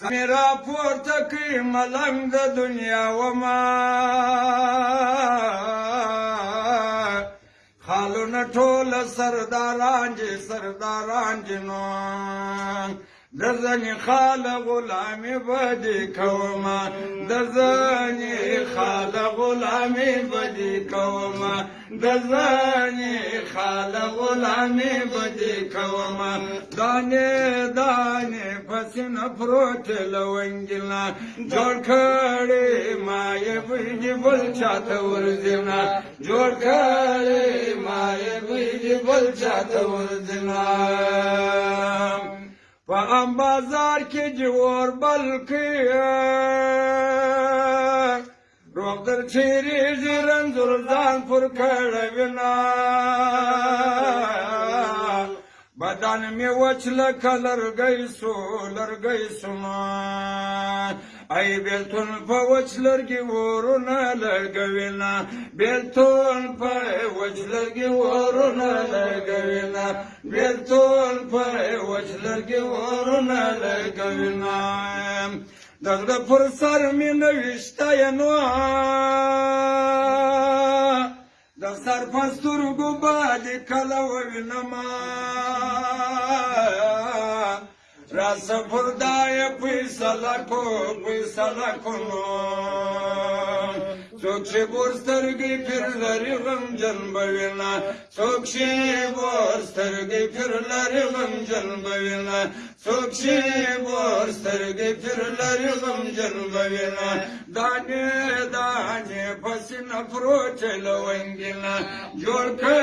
سمیرا پورته کړي ملنګ د دنیا وما خالونه ټول سرداران جي سرداران جنو درځني خال غلامي بدي کوما درځني خال غلامي بدي کوما درځني خال غلامي بدي کوما دانه دانه پسین پروت لونگینا جوړ کړې ما یې بيږي بل چاته ورځنا جوړ کړې ما یې بيږي بل چاته ورځنا په ام بازار کې جوړ بلکې روغ در چیرې ژرندور ځان پر کړه وینا بدن می وچ لکه لرګی سو لرګی سما ای بیلتون په وچ لرګي ورونه لګوینا بیلتون په وچ لرګي ورونه لګوینا بیلتون په وچ لرګي ورونه لګوینا دغه پر سر می نوښتای نو د سر پستر ګو باندې کله وینم رس پردای پیسلکو پیسلکونو څوک چې بورسترګې پیر لري غمجن بوینا څوک چې بورسترګې پیر لري غمجن بوینا څوک چې بورسترګې پیر لري غمجن بوینا دانه دانه پسې نفرو چلوینګینا جوړ کړ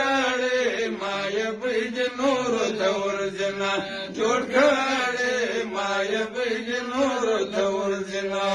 نور دور جنا جوړ کړې ما یې نور دور جنا